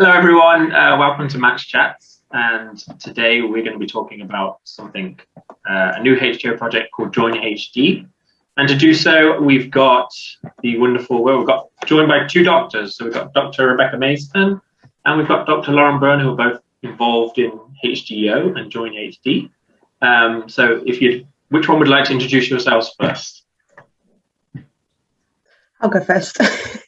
Hello everyone, uh, welcome to Match Chats and today we're going to be talking about something, uh, a new HDYO project called Join HD and to do so we've got the wonderful, well we've got joined by two doctors, so we've got Dr. Rebecca Mason and we've got Dr. Lauren Byrne who are both involved in HDYO and Join HD. Um, so if you, which one would like to introduce yourselves first? I'll go first.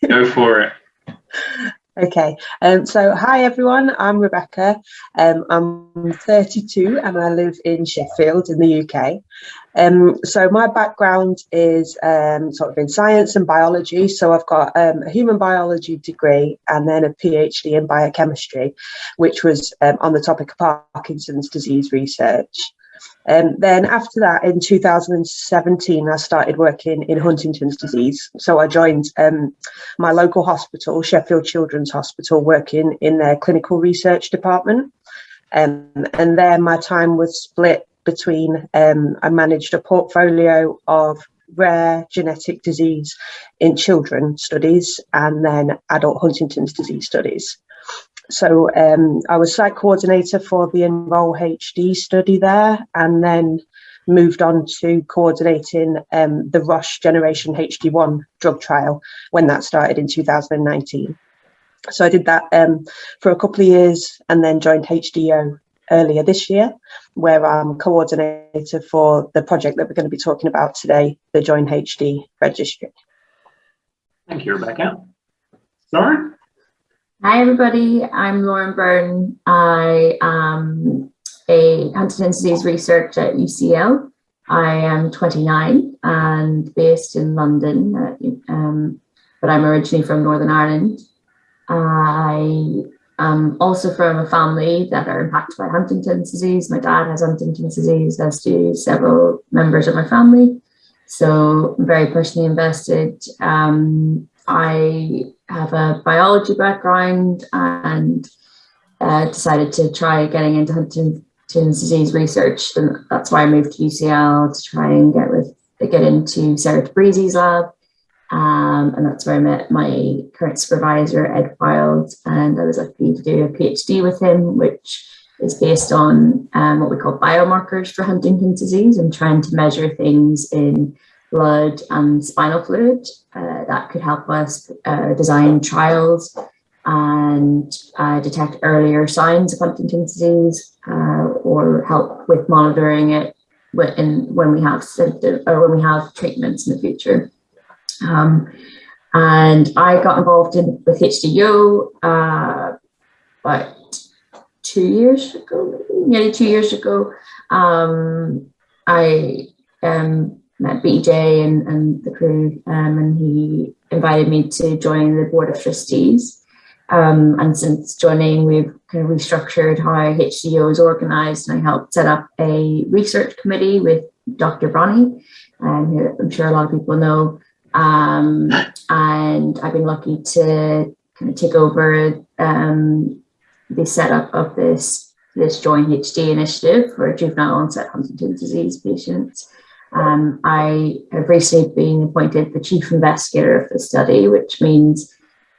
go for it. Okay, um, so hi everyone, I'm Rebecca. Um, I'm 32 and I live in Sheffield in the UK. Um, so my background is um, sort of in science and biology. So I've got um, a human biology degree and then a PhD in biochemistry, which was um, on the topic of Parkinson's disease research. Um, then after that, in 2017, I started working in Huntington's disease. So I joined um, my local hospital, Sheffield Children's Hospital, working in their clinical research department. Um, and there my time was split between, um, I managed a portfolio of rare genetic disease in children studies and then adult Huntington's disease studies. So um, I was site coordinator for the Enroll HD study there and then moved on to coordinating um, the Roche Generation HD1 drug trial when that started in 2019. So I did that um, for a couple of years and then joined HDYO earlier this year, where I'm coordinator for the project that we're going to be talking about today, the Join HD registry. Thank you, Rebecca. Lauren? Hi, everybody. I'm Lauren Byrne. I am a Huntington's disease researcher at UCL. I am 29 and based in London, uh, um, but I'm originally from Northern Ireland. I am also from a family that are impacted by Huntington's disease. My dad has Huntington's disease, as do several members of my family. So I'm very personally invested. Um, I have a biology background and uh, decided to try getting into Huntington's disease research. And that's why I moved to UCL to try and get with get into Sarah Tabrizi's lab. Um, and that's where I met my current supervisor, Ed Wild, and I was lucky to do a PhD with him, which is based on um, what we call biomarkers for Huntington's disease and trying to measure things in blood and spinal fluid uh, that could help us uh, design trials and uh, detect earlier signs of Huntington's disease uh, or help with monitoring it when, when we have symptoms or when we have treatments in the future. Um, and I got involved in with HDYO uh, about two years ago, maybe, nearly two years ago. Um, I um, met BJ and, and the crew, um, and he invited me to join the board of trustees. Um, and since joining, we've kind of restructured how HDYO is organized, and I helped set up a research committee with Dr. Bronnie, um, who I'm sure a lot of people know. Um, and I've been lucky to kind of take over um, the setup of this this Join HD initiative for juvenile onset Huntington's disease patients. Um, I have recently been appointed the chief investigator of the study, which means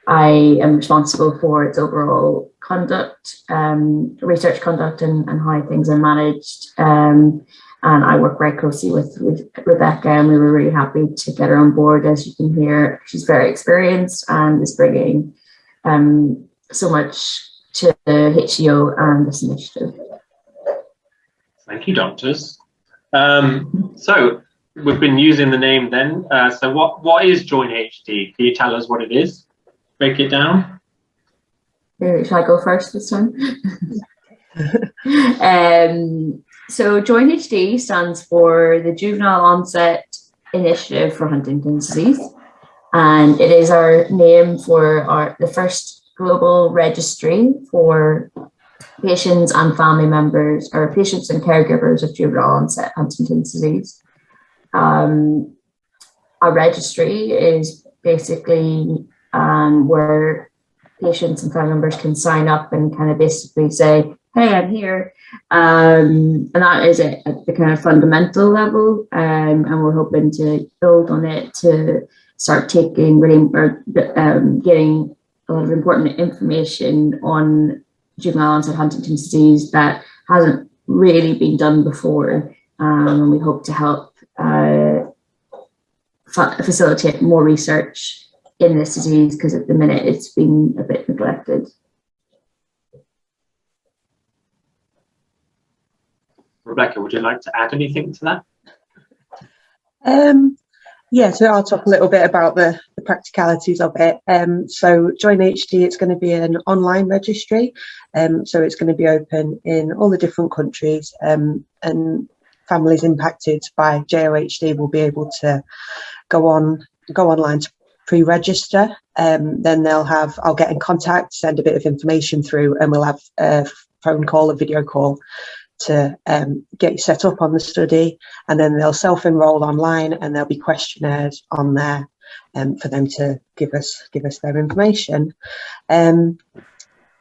I am responsible for its overall conduct, um, research conduct and, and, how things are managed. Um, and I work very closely with, with Rebecca and we were really happy to get her on board. As you can hear, she's very experienced and is bringing um, so much to HDYO and this initiative. Thank you, doctors. Um, so we've been using the name then. Uh, so what, what is Join HD? Can you tell us what it is? Break it down. Shall I go first this time? um, so Join HD stands for the Juvenile Onset Initiative for Huntington's Disease. And it is our name for our the first global registry for patients and family members or patients and caregivers of juvenile onset Huntington's disease. Um, a registry is basically um, where patients and family members can sign up and kind of basically say, hey, I'm here. Um, and that is it at the kind of fundamental level. Um, and we're hoping to build on it to start taking really, um, getting a lot of important information on juvenile onset Huntington's disease that hasn't really been done before. Um, and we hope to help uh, facilitate more research in this disease because at the minute it's been a bit neglected. Rebecca, would you like to add anything to that? Um, yeah, so I'll talk a little bit about the, the practicalities of it. Um, so Join HD, it's going to be an online registry. Um, so it's going to be open in all the different countries um, and families impacted by JOHD will be able to go on go online to pre-register. Um, then they'll have, I'll get in contact, send a bit of information through and we'll have a phone call, a video call to um, get you set up on the study and then they'll self-enroll online and there'll be questionnaires on there um, for them to give us give us their information. Um,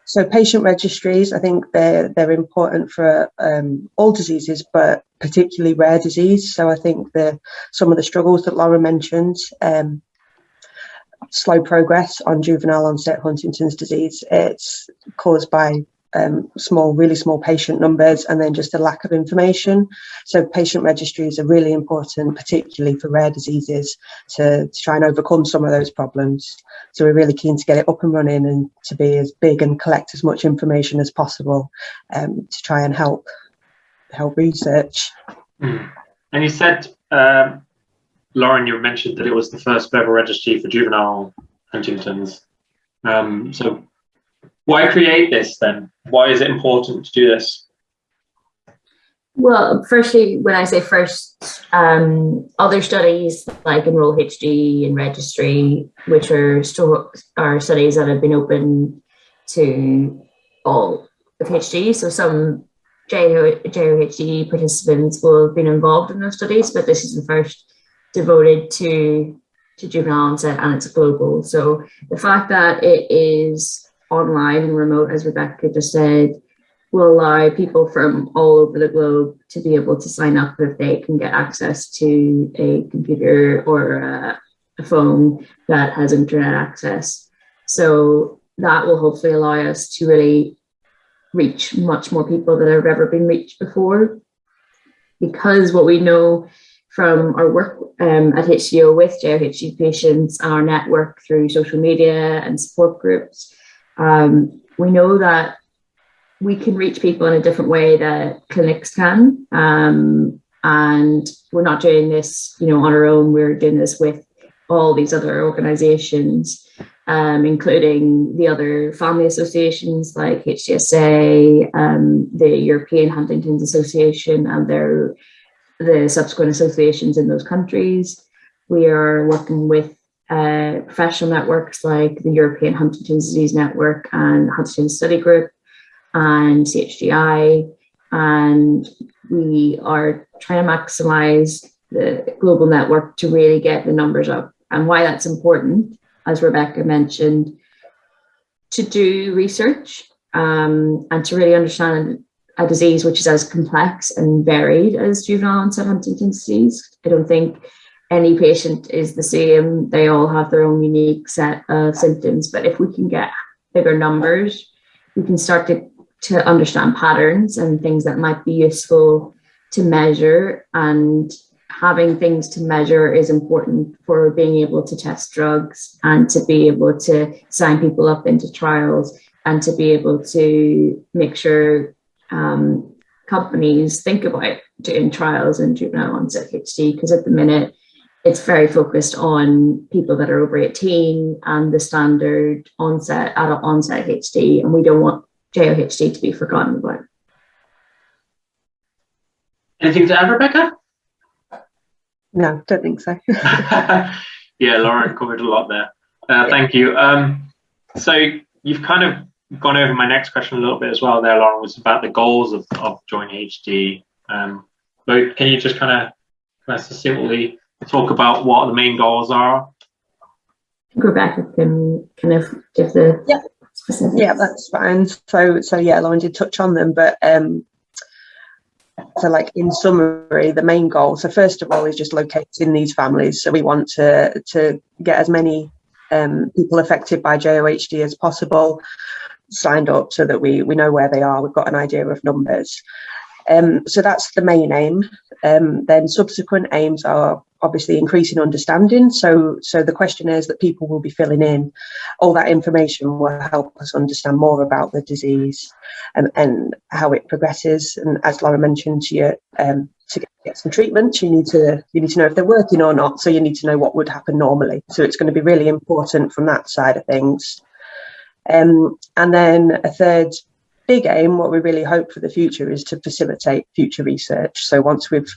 so patient registries, I think they're they're important for um, all diseases, but particularly rare disease. So I think the some of the struggles that Laura mentioned, um, slow progress on juvenile onset Huntington's disease, it's caused by um, small, really small patient numbers, and then just a lack of information. So patient registries are really important, particularly for rare diseases, to, to try and overcome some of those problems. So we're really keen to get it up and running and to be as big and collect as much information as possible um, to try and help help research. Mm. And you said, um, Lauren, you mentioned that it was the first ever registry for juvenile Huntington's. Um, so why create this then? Why is it important to do this? Well, firstly, when I say first, um, other studies like Enroll HD and Registry, which are still are studies that have been open to all of HD. So some JOHD participants will have been involved in those studies, but this is the first devoted to to juvenile onset and it's global. So the fact that it is online and remote, as Rebecca just said, will allow people from all over the globe to be able to sign up if they can get access to a computer or a, a phone that has internet access. So that will hopefully allow us to really reach much more people than have ever been reached before. Because what we know from our work um, at HDYO with JOHD patients our network through social media and support groups um, we know that we can reach people in a different way that clinics can. Um, and we're not doing this, you know, on our own. We're doing this with all these other organizations, um, including the other family associations like HDSA, um, the European Huntington's Association, and their the subsequent associations in those countries. We are working with uh, professional networks like the European Huntington's Disease Network and Huntington's Study Group and CHDI. And we are trying to maximize the global network to really get the numbers up. And why that's important, as Rebecca mentioned, to do research um, and to really understand a disease which is as complex and varied as juvenile onset Huntington's disease. I don't think any patient is the same. They all have their own unique set of symptoms. But if we can get bigger numbers, we can start to, to understand patterns and things that might be useful to measure. And having things to measure is important for being able to test drugs and to be able to sign people up into trials and to be able to make sure um, companies think about doing trials in juvenile onset HD because at the minute it's very focused on people that are over 18 and the standard onset, adult onset HD, and we don't want JOHD to be forgotten about. Anything to add, Rebecca? No, don't think so. yeah, Lauren covered a lot there. Uh, thank you. Um, so you've kind of gone over my next question a little bit as well there, Lauren, was about the goals of, of Join HD. Um, but can you just kind of, kind of succinctly talk about what the main goals are? Rebecca can kind of give the yeah. specifics. Yeah, that's fine. So, so yeah, Lauren did touch on them, but um, so like in summary, the main goal. So first of all, is just locating these families. So we want to to get as many um, people affected by JOHD as possible signed up so that we, we know where they are, we've got an idea of numbers. Um, so that's the main aim. Um, then subsequent aims are obviously increasing understanding. So, so the questionnaires that people will be filling in, all that information will help us understand more about the disease and, and how it progresses. And as Laura mentioned to you, um, to get some treatment, you need to you need to know if they're working or not. So you need to know what would happen normally. So it's going to be really important from that side of things. Um, and then a third big aim, what we really hope for the future is to facilitate future research. So once we've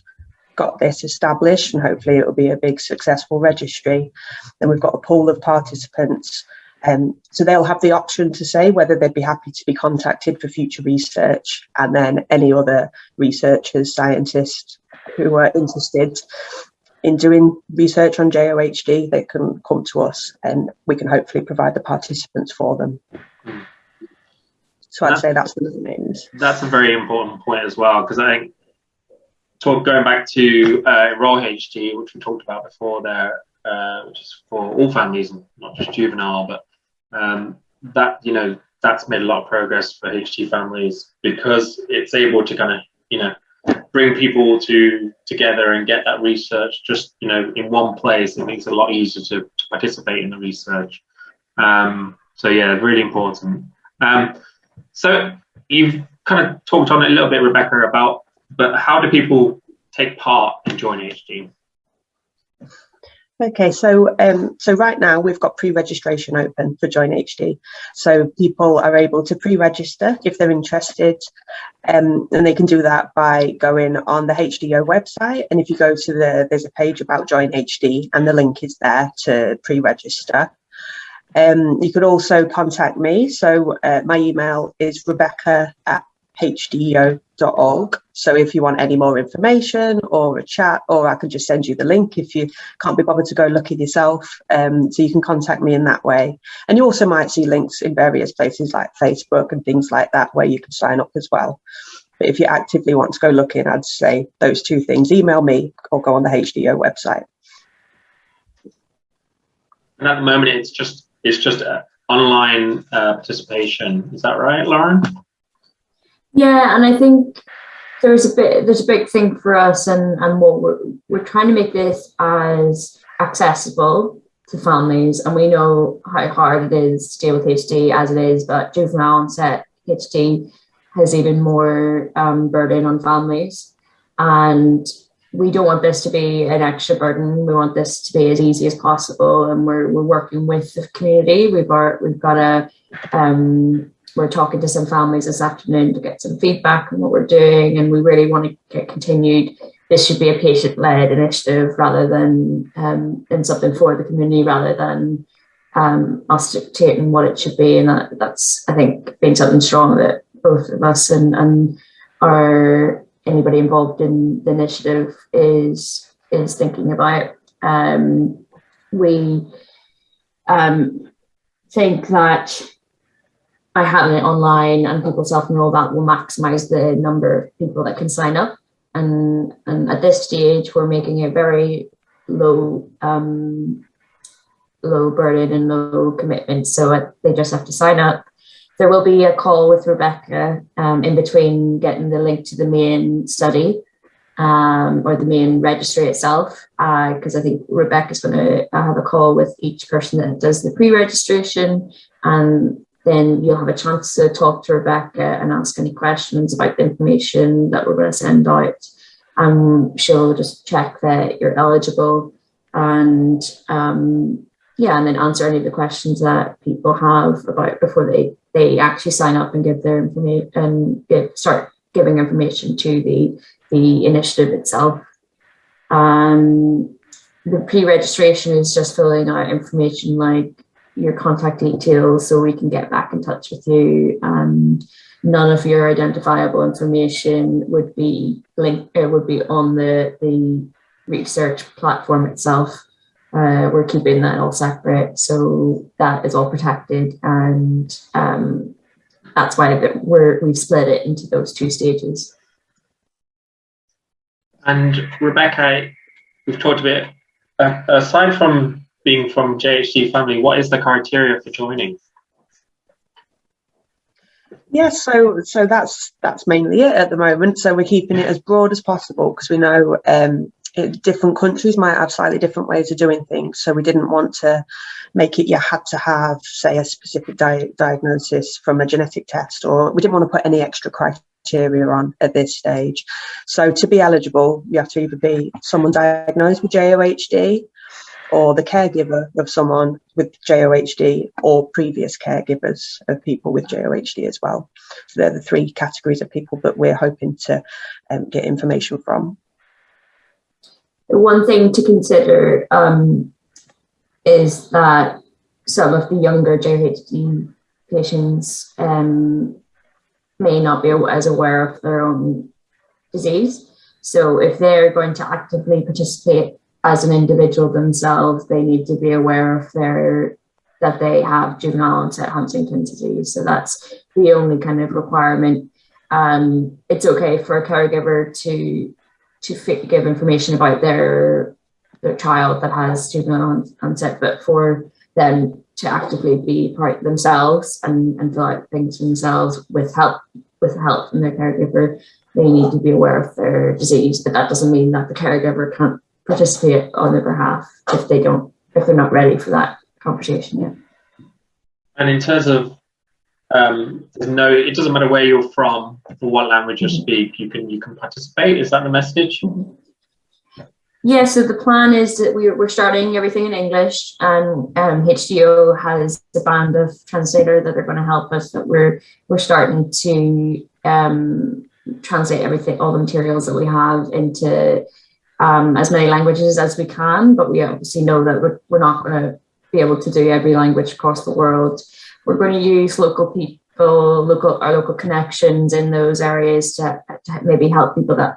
got this established and hopefully it will be a big successful registry, then we've got a pool of participants. Um, so they'll have the option to say whether they'd be happy to be contacted for future research and then any other researchers, scientists who are interested in doing research on JOHD, they can come to us and we can hopefully provide the participants for them. So I'd say that's the names. That's a very important point as well, because I think talk, going back to uh, Enroll HD, which we talked about before there, uh, which is for all families, and not just juvenile, but um, that, you know, that's made a lot of progress for HD families because it's able to kind of, you know, bring people to together and get that research just you know in one place. It makes it a lot easier to, to participate in the research. Um, so yeah really important. Um, so you've kind of talked on it a little bit rebecca about but how do people take part and join hd Okay, so um, so right now we've got pre-registration open for Join HD. So people are able to pre-register if they're interested, um, and they can do that by going on the HDYO website. And if you go to the, there's a page about Join HD, and the link is there to pre-register. Um, you could also contact me. So uh, my email is rebecca at hdyo.org. So if you want any more information or a chat, or I can just send you the link if you can't be bothered to go look it yourself. Um, so you can contact me in that way. And you also might see links in various places like Facebook and things like that where you can sign up as well. But if you actively want to go looking, I'd say those two things, email me or go on the HDYO website. And at the moment, it's just it's just uh, online uh, participation. Is that right, Lauren? Yeah, and I think there's a bit there's a big thing for us and and what we're we're trying to make this as accessible to families and we know how hard it is to deal with HD as it is but juvenile onset HD has even more um, burden on families and we don't want this to be an extra burden. We want this to be as easy as possible and we're, we're working with the community. We've got we've got a um, we're talking to some families this afternoon to get some feedback on what we're doing and we really want to get continued. This should be a patient-led initiative rather than um, in something for the community rather than um, us dictating what it should be and that, that's I think being something strong that both of us and, and our anybody involved in the initiative is is thinking about um, we um, think that by having it online and people self-enroll that will maximize the number of people that can sign up. And, and at this stage, we're making it very low um, low burden and low commitment. So they just have to sign up. There will be a call with Rebecca um, in between getting the link to the main study um, or the main registry itself, because uh, I think Rebecca's going to have a call with each person that does the pre-registration and then you'll have a chance to talk to Rebecca and ask any questions about the information that we're going to send out. And she'll just check that you're eligible and um, yeah, and then answer any of the questions that people have about before they they actually sign up and give their information and give, start giving information to the the initiative itself. Um, the pre-registration is just filling out information like your contact details so we can get back in touch with you and none of your identifiable information would be linked it would be on the the research platform itself uh, we're keeping that all separate so that is all protected and um, that's why we're we've split it into those two stages and rebecca we've talked a bit uh, aside from being from JHD family, what is the criteria for joining? Yes, so so that's that's mainly it at the moment. So we're keeping it as broad as possible because we know um, it, different countries might have slightly different ways of doing things. So we didn't want to make it you had to have, say, a specific di diagnosis from a genetic test, or we didn't want to put any extra criteria on at this stage. So to be eligible, you have to either be someone diagnosed with JOHD or the caregiver of someone with JOHD or previous caregivers of people with JOHD as well. So they're the three categories of people that we're hoping to um, get information from. One thing to consider um, is that some of the younger JHD patients um, may not be as aware of their own disease. So if they're going to actively participate as an individual themselves, they need to be aware of their that they have juvenile onset Huntington's disease. So that's the only kind of requirement. Um, it's okay for a caregiver to to fit, give information about their their child that has juvenile onset, but for them to actively be part themselves and, and fill out things themselves with help with help from their caregiver, they need to be aware of their disease. But that doesn't mean that the caregiver can't participate on their behalf if they don't if they're not ready for that conversation yet. And in terms of um, there's no, it doesn't matter where you're from or what language you speak. You can you can participate. Is that the message? Yeah. So the plan is that we're we're starting everything in English, and um, HDYO has a band of translator that are going to help us. That we're we're starting to um, translate everything, all the materials that we have into um, as many languages as we can, but we obviously know that we're, we're not going to be able to do every language across the world. We're going to use local people, local our local connections in those areas to, to maybe help people that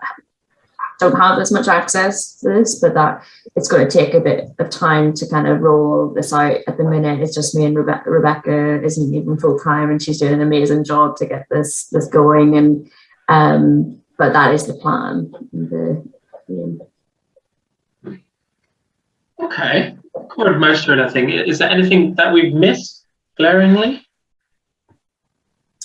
don't have as much access to this, but that it's going to take a bit of time to kind of roll this out. At the minute, it's just me and Rebecca. Rebecca isn't even full time, and she's doing an amazing job to get this this going. And um, but that is the plan. The, the Okay, covered most of it, I think. Is there anything that we've missed glaringly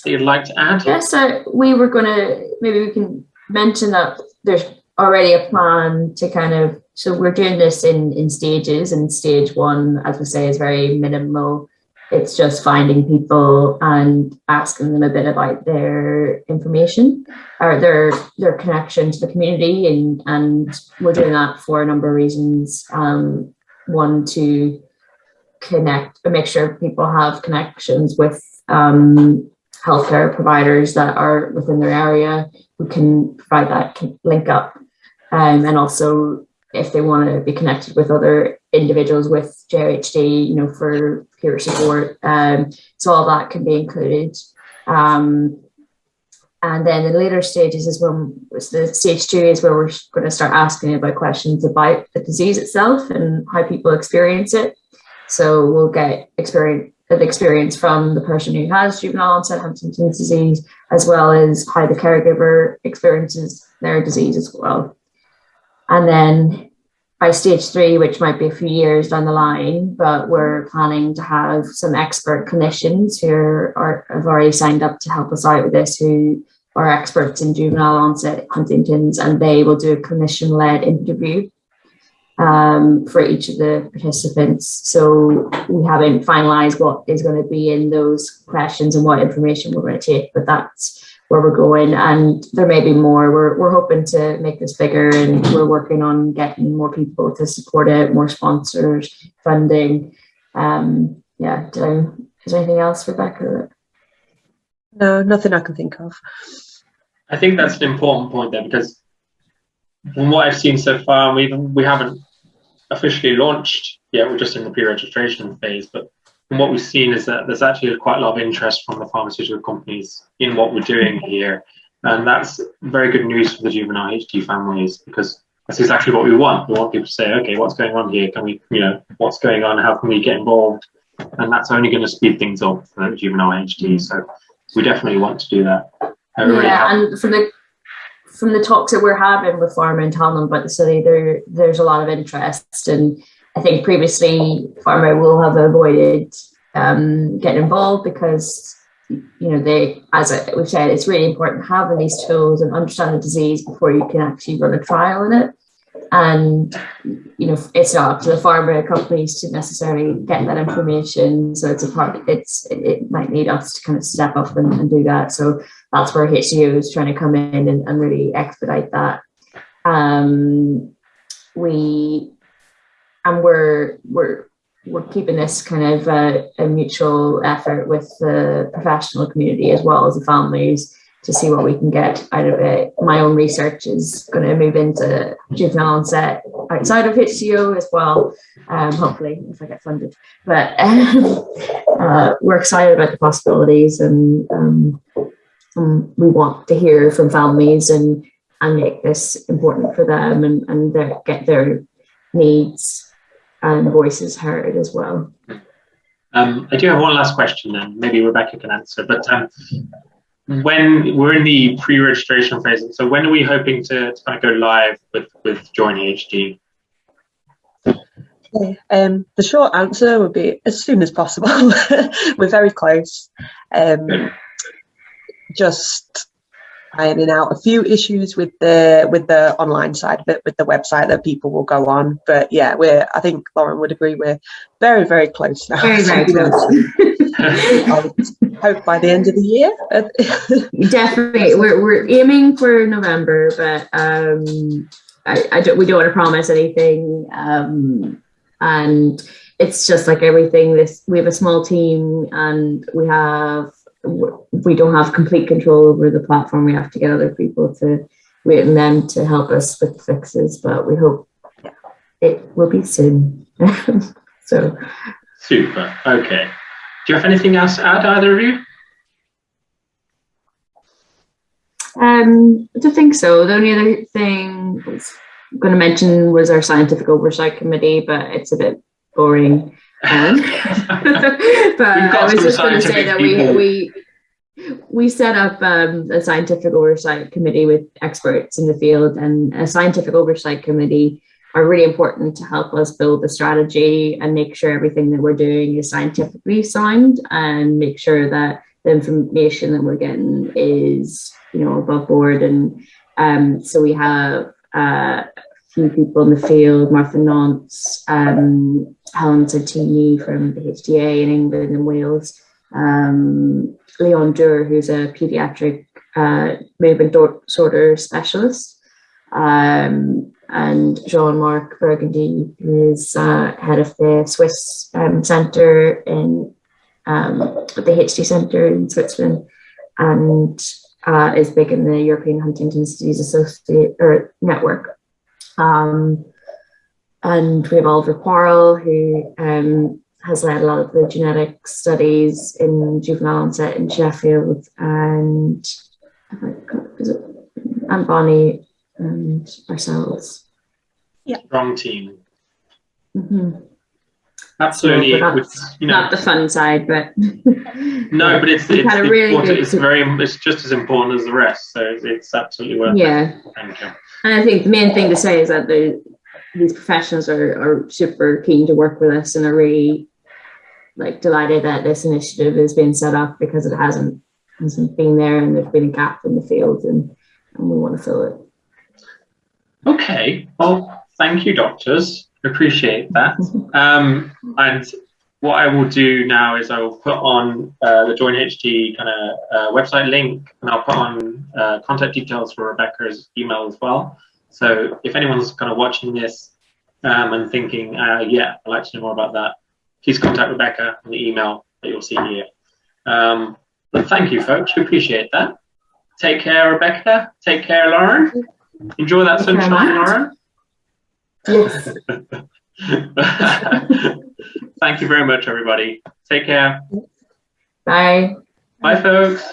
that you'd like to add? Yes, so we were going to, maybe we can mention that there's already a plan to kind of, so we're doing this in, in stages and stage one, as we say, is very minimal. It's just finding people and asking them a bit about their information or their their connection to the community, and and we're doing that for a number of reasons. Um, one to connect, and make sure people have connections with um, healthcare providers that are within their area who can provide that link up, um, and also if they want to be connected with other individuals with JHD, you know, for peer support. Um, so all that can be included. Um, and then the later stages is when the stage two is where we're going to start asking about questions about the disease itself and how people experience it. So we'll get experience the experience from the person who has juvenile onset Huntington's disease, as well as how the caregiver experiences their disease as well. And then by stage three, which might be a few years down the line, but we're planning to have some expert clinicians who are, have already signed up to help us out with this, who are experts in juvenile onset Huntington's, and they will do a clinician-led interview um, for each of the participants. So we haven't finalized what is going to be in those questions and what information we're going to take, but that's where we're going. And there may be more. We're, we're hoping to make this bigger and we're working on getting more people to support it more sponsors funding. Um yeah do, is there anything else rebecca no nothing i can think of i think that's an important point there because from what i've seen so far we we haven't officially launched yet we're just in the pre-registration phase but and what we've seen is that there's actually quite a lot of interest from the pharmaceutical companies in what we're doing here. And that's very good news for the juvenile HD families because that's exactly what we want. We want people to say, okay, what's going on here? Can we, you know, what's going on? How can we get involved? And that's only going to speed things up for juvenile HD. So we definitely want to do that. yeah, and from the from the talks that we're having with pharma and them about the study, there there's a lot of interest and I think previously pharma will have avoided um, getting involved because you know they as we've said it's really important having these tools and understand the disease before you can actually run a trial in it and you know it's not up to the pharma companies to necessarily get that information. So it's a part it's it might need us to kind of step up and, and do that. So that's where HDYO is trying to come in and, and really expedite that. Um we and we're we're we're keeping this kind of a, mutual effort with the professional community as well as the families to see what we can get out of it. My own research is going to move into juvenile onset outside of HDYO as well, um, hopefully if I get funded. But uh, we're excited about the possibilities and, um, and we want to hear from families and and make this important for them and, and their, get their needs and voices heard as well. Um, I do have one last question then, maybe Rebecca can answer, but um, when we're in the pre-registration phase, so when are we hoping to, to kind of go live with, with Join HD? Okay. Um, the short answer would be as soon as possible. we're very close. Um, just ironing out a few issues with the with the online side of it, with the website that people will go on. But yeah, we're I think Lauren would agree we're very very close now. Very very close. Hope by the end of the year. Definitely, we're we're aiming for November, but um, I, I don't we don't want to promise anything. Um, and it's just like everything. This we have a small team, and we have we don't have complete control over the platform. We have to get other people to wait on them to help us with fixes, but we hope it will be soon. so super. Okay. Do you have anything else to add, either of you? Um, I don't think so. The only other thing I was going to mention was our scientific oversight committee, but it's a bit boring. Um, but I was just going to say that we, we we set up um, a scientific oversight committee with experts in the field and a scientific oversight committee are really important to help us build the strategy and make sure everything that we're doing is scientifically sound and make sure that the information that we're getting is you know above board. And um, so we have uh, a few people in the field Martha Nance, um, Helen Santini from the HDA in England and Wales um, Leon Dure, who's a pediatric uh, movement disorder specialist, um, and Jean-Marc Burgunder, who is uh, head of the Swiss um, Centre in um, the HD Centre in Switzerland, and uh, is big in the European Huntington's Disease Associate or Network. Um, and we have Oliver Quarrell, who um, has led a lot of the genetic studies in juvenile onset in Sheffield and and Bonnie and ourselves. Yeah. Strong team. Mm -hmm. Absolutely. So, you know, not the fun side, but no, but it's it's, really important. it's very it's just as important as the rest. So it's it's absolutely worth yeah. it. Yeah. Thank you. And I think the main thing to say is that the these professionals are, are super keen to work with us and are really like delighted that this initiative is being set up because it hasn't hasn't been there and there's been a gap in the field and, and we want to fill it. Okay, well, thank you, doctors. Appreciate that. um, and what I will do now is I will put on uh, the Join HD kind of uh, website link and I'll put on uh, contact details for Rebecca's email as well. So if anyone's kind of watching this um, and thinking, uh, yeah, I'd like to know more about that, please contact Rebecca on the email that you'll see here. Um, but thank you, folks. We appreciate that. Take care, Rebecca. Take care, Lauren. Enjoy that sunshine, Lauren. Yes. thank you very much, everybody. Take care. Bye. Bye, folks.